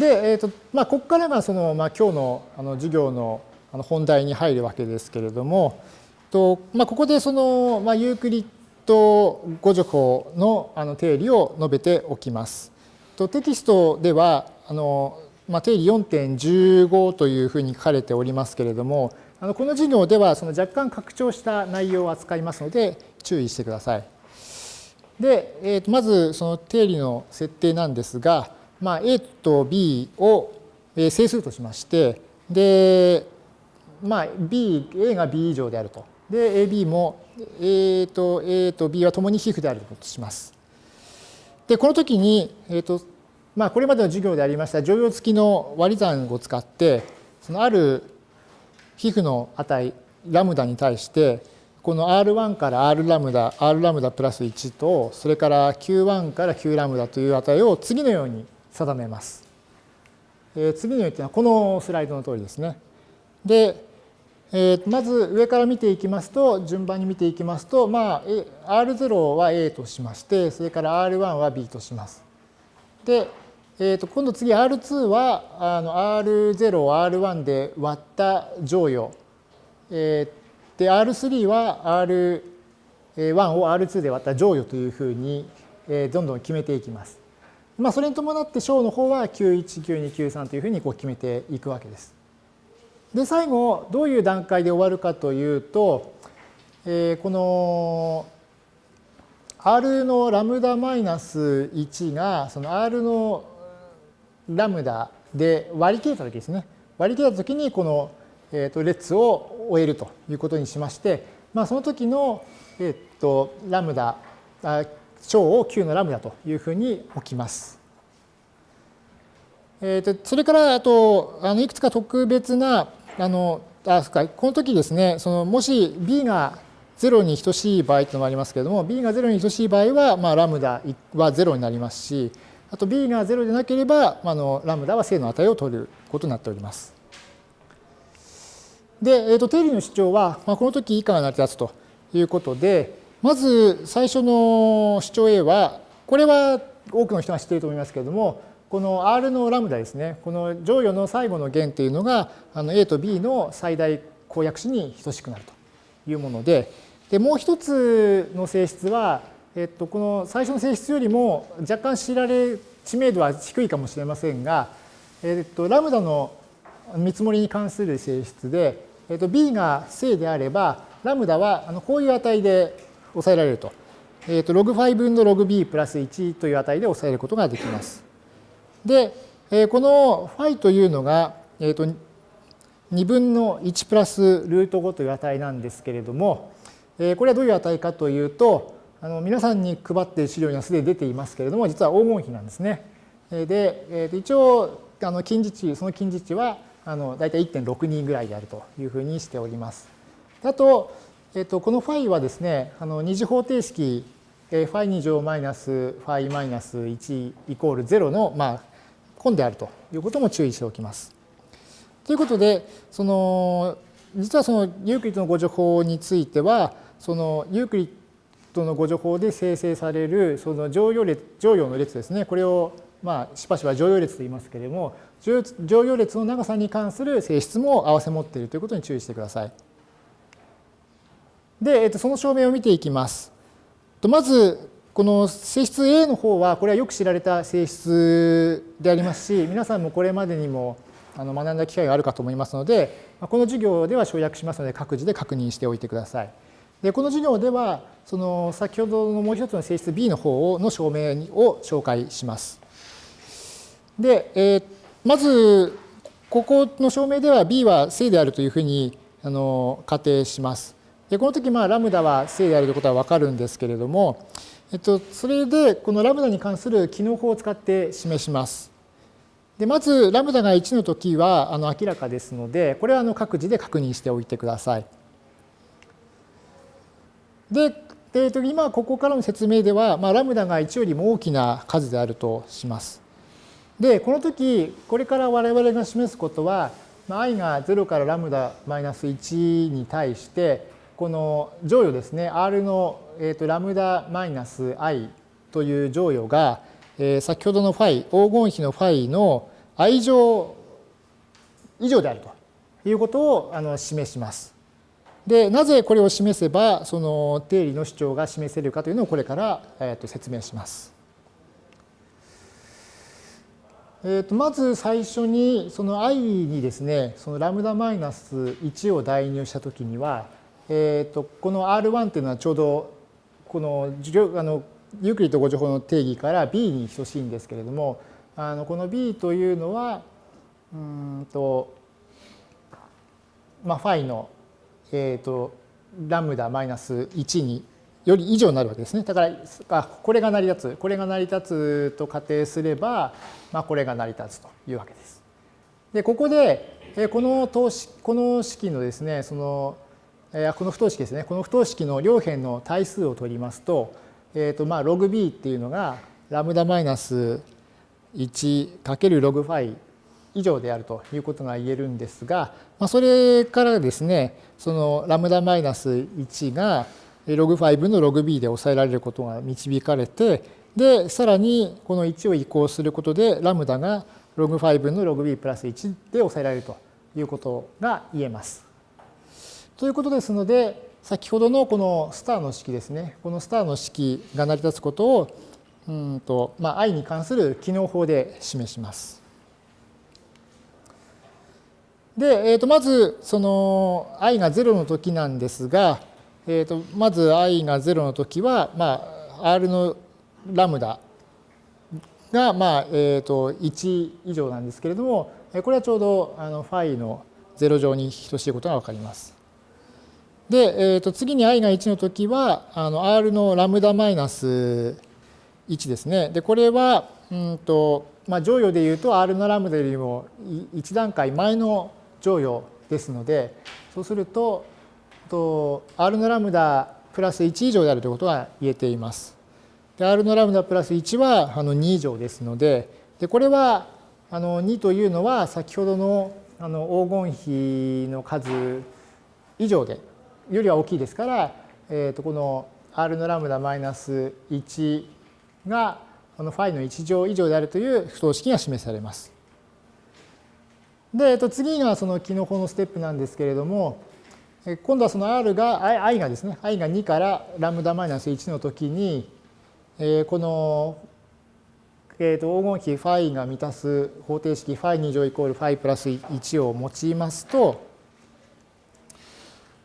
で、えーとまあ、ここからがその、まあ、今日のあの授業のあの本題に入るわけですけれども、とまあ、ここでその、まあ、ユークリッド語助法のあの定理を述べておきます。とテキストではあの、まあ、定理4.15というふうに書かれておりますけれども、あのこの授業ではその若干拡張した内容を扱いますので注意してください。で、えー、とまずその定理の設定なんですが、まあ、A と B を整数としまして、で、まあ、B、A が B 以上であると。で、AB も A と A と B は共に皮膚であるとします。で、この時に、えっ、ー、と、まあ、これまでの授業でありました乗用付きの割り算を使って、そのある皮膚の値、ラムダに対して、この R1 から R ラムダ、R ラムダプラス1と、それから Q1 から Q ラムダという値を次のように定めます。えー、次のようにはこのスライドの通りですね。で、えー、まず上から見ていきますと、順番に見ていきますと、まあ、R0 は A としまして、それから R1 は B とします。で、えー、と今度次 R2 はあの R0 を R1 で割った乗与。えー、で、R3 は R1 を R2 で割った乗与というふうに、え、どんどん決めていきます。まあ、それに伴って小の方は Q1、Q2、Q3 というふうにこう決めていくわけです。で、最後、どういう段階で終わるかというと、えー、この R のラムダマイナス1が、その R のラムダで割り切れたときですね。割り切れたときに、この、えー、と列を終えるということにしまして、まあ、その時の、えー、とラムダ、小を Q のラムダというふうに置きます。えー、とそれからあとあのいくつか特別なあのあそかこの時ですねそのもし b が0に等しい場合というのもありますけれども b が0に等しい場合は、まあ、ラムダは0になりますしあと b が0でなければ、まあ、のラムダは正の値を取ることになっております。で、えー、と定理の主張は、まあ、この時以下が成り立つということでまず最初の主張 A は、これは多くの人が知っていると思いますけれども、この R のラムダですね、この乗与の最後の弦というのが、あの A と B の最大公約子に等しくなるというもので、でもう一つの性質は、えっと、この最初の性質よりも若干知られ、知名度は低いかもしれませんが、えっと、ラムダの見積もりに関する性質で、えっと、B が正であれば、ラムダはこういう値で抑えられると。えっ、ー、と、log5 分の log b プラス1という値で抑えることができます。で、えー、この φ というのが、えっ、ー、と、2分の1プラスルート5という値なんですけれども、えー、これはどういう値かというと、あの皆さんに配っている資料にはすでに出ていますけれども、実は黄金比なんですね。で、えー、と一応、あの近似値、その近似値はあの大体1.62ぐらいであるというふうにしております。あと、えっと、このファイはですね、あの二次方程式、ファイ2乗マイナスファイマイナス1イコール0の、まあ、根であるということも注意しておきます。ということで、その実はそのユークリッドの誤助法については、そのユークリッドの誤助法で生成されるその乗用列乗用の列ですね、これをまあしばしば乗用列と言いますけれども、乗用列の長さに関する性質も併せ持っているということに注意してください。で、えっと、その証明を見ていきます。まず、この性質 A の方は、これはよく知られた性質でありますし、皆さんもこれまでにもあの学んだ機会があるかと思いますので、この授業では省略しますので、各自で確認しておいてください。で、この授業では、その先ほどのもう一つの性質 B の方の証明を紹介します。で、えー、まず、ここの証明では B は正であるというふうにあの仮定します。でこの時まあラムダは正であるということはわかるんですけれども、えっと、それでこのラムダに関する機能法を使って示します。でまずラムダが1の時はあの明らかですのでこれはあの各自で確認しておいてください。で、えー、と今ここからの説明では、まあ、ラムダが1よりも大きな数であるとします。でこの時これから我々が示すことは、まあ、i が0からラムダマイナス1に対してこの乗与ですね、R の、えー、とラムダマイナス i という乗与が、えー、先ほどのファイ、黄金比のファイの i 乗以上であるということをあの示します。で、なぜこれを示せば、その定理の主張が示せるかというのをこれから、えー、と説明します。えー、とまず最初にその i にですね、そのラムダマイナス1を代入したときには、えー、とこの R1 っていうのはちょうどこのあのユークリッド誤助法の定義から B に等しいんですけれども、あのこの B というのは、うんと、まあ、ファイの、えっ、ー、と、ラムダマイナス1により以上になるわけですね。だから、あこれが成り立つ、これが成り立つと仮定すれば、まあ、これが成り立つというわけです。で、ここで、この等式この式のですね、その、この不等式ですね、この不等式の両辺の対数を取りますと、えっ、ー、と、まあ、ログ b っていうのが、ラムダマイナス1かけるログファイ以上であるということが言えるんですが、まあ、それからですね、そのラムダマイナス1がログ5のログ b で抑えられることが導かれて、で、さらにこの1を移行することで、ラムダがログ5のログ b プラス1で抑えられるということが言えます。ということですので、先ほどのこのスターの式ですね、このスターの式が成り立つことを、うんとまあ、i に関する機能法で示します。で、えー、とまずその i が0の時なんですが、えー、とまず i が0の時は、まあ、r のラムダが、まあえー、と1以上なんですけれども、これはちょうどあのファイの0乗に等しいことが分かります。で、えー、と次に i が1の時はあの r のラムダマイナス1ですね。でこれはうんと、まあ、乗与でいうと r のラムダよりも1段階前の乗与ですので、そうすると、と R のラムダプラス1以上であるということが言えています。で R のラムダプラス1はあの2以上ですので、でこれはあの2というのは先ほどのあの黄金比の数以上で、よりは大きいですから、えー、とこの R のラムダマイナス1がこのファイの1乗以上であるという不等式が示されます。で、えっと、次がその機能法のステップなんですけれども、今度はその R が、i がですね、i が2からラムダマイナス1の時に、えー、この、えー、と黄金比ファイが満たす方程式ファイ2乗イコールファイプラス1を用いますと、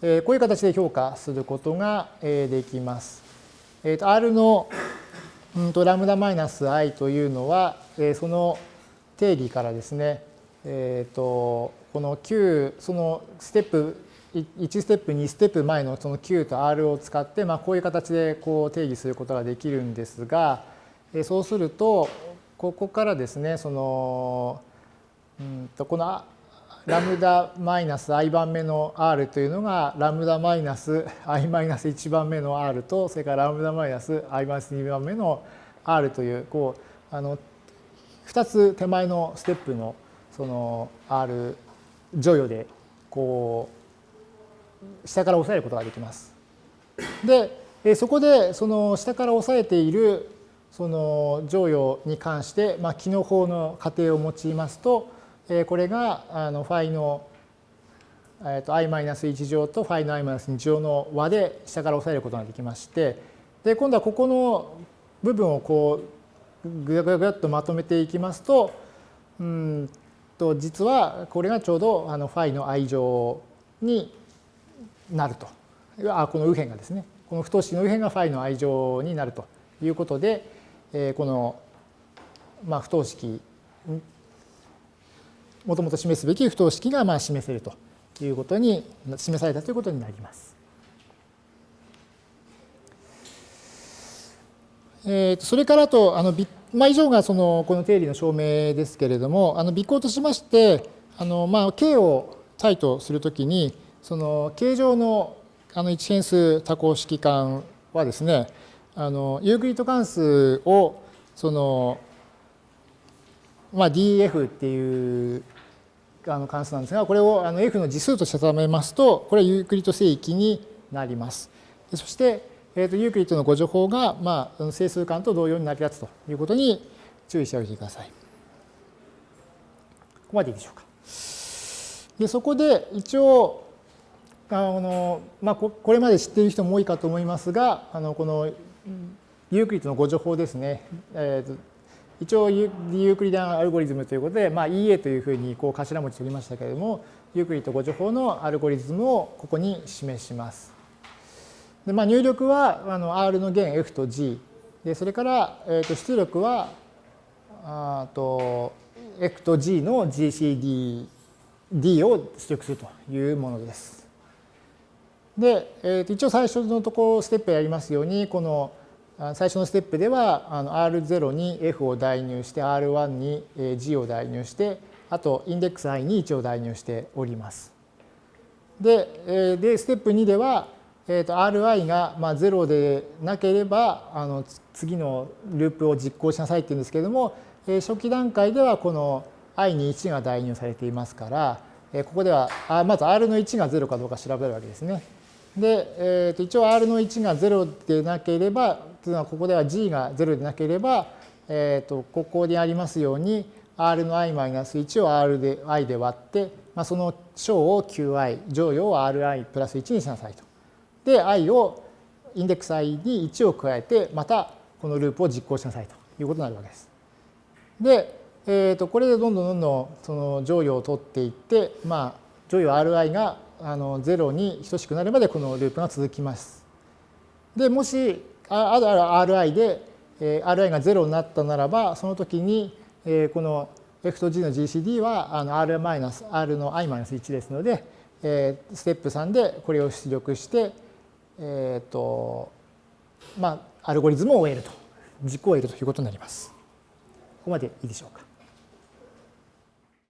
えー、こういう形で評価することができます。えー、と R の、うん、とラムダマイナス i というのは、えー、その定義からですね、えーと、この Q そのステップ1ステップ2ステップ前のその Q と R を使って、まあ、こういう形でこう定義することができるんですが、えそうするとここからですねそのうんとこのラムダマイナス i 番目の r というのがラムダマイナス i マイナス1番目の r とそれからラムダマイナス i マイナス2番目の r というこうあの2つ手前のステップのその R 乗与でこう下から押さえることができます。でそこでその下から押さえているその乗与に関して、まあ、機能法の仮定を用いますとこれがあのファイのえと i-1 乗とファイの i-2 乗の和で下から押さえることができましてで今度はここの部分をこうぐやぐやぐやっとまとめていきますとうんと実はこれがちょうどあのファイの愛情になると。あこの右辺がですね。この不等式の右辺がファイの愛情になるということで、えこの、まあ、不等式もともと示すべき不等式がまあ示せるということに示されたということになります。えー、とそれからとあのまあ、以上がそのこの定理の証明ですけれども、あの微行としまして、あのまあ K を対とするときに、その形状のあの一変数多項式間はですね、あのユークリッド関数をその、まあ、DF っていうあの関数なんですが、これをあの F の次数として定めますと、これはユークリッド整域になります。そして、えー、とユークリッドの互除法が、まあ、整数環と同様に成り立つということに注意しておいてください。ここまでいいでしょうか。でそこで一応あの、まあ、これまで知っている人も多いかと思いますがあのこのユークリッドの互除法ですね、えーと、一応ユークリデンアルゴリズムということで、まあ、EA というふうにこう頭文字取りましたけれどもユークリッド誤助法のアルゴリズムをここに示します。でまあ、入力はあの R の弦 F と G でそれから、えー、と出力はあと F と G の GCD D を出力するというものです。で、えー、と一応最初のところステップやりますようにこの最初のステップではあの R0 に F を代入して R1 に G を代入してあとインデックス i に1を代入しております。で、でステップ2では、えー、と Ri がまあ0でなければあの次のループを実行しなさいっていうんですけれども初期段階ではこの i に1が代入されていますから、ここではまず r の1が0かどうか調べるわけですね。で、えー、と一応 r の1が0でなければ、というのはここでは g が0でなければ、えー、とここにありますように r の i-1 を r で i で割って、まあ、その小を qi、乗与を ri プラス1にしなさいと。で、i をインデックス i に1を加えて、またこのループを実行しなさいということになるわけです。で、えー、とこれでどんどんどんどんその乗与を取っていって、まあ、乗与 Ri があの0に等しくなるまでこのループが続きます。で、もし、ある Ri で、えー、Ri が0になったならば、その時に、えー、この F と G の GCD はあの R, R の i-1 ですので、えー、ステップ3でこれを出力して、えっ、ー、と、まあ、アルゴリズムを終えると、実行を得るということになります。ここまでいいでしょうか。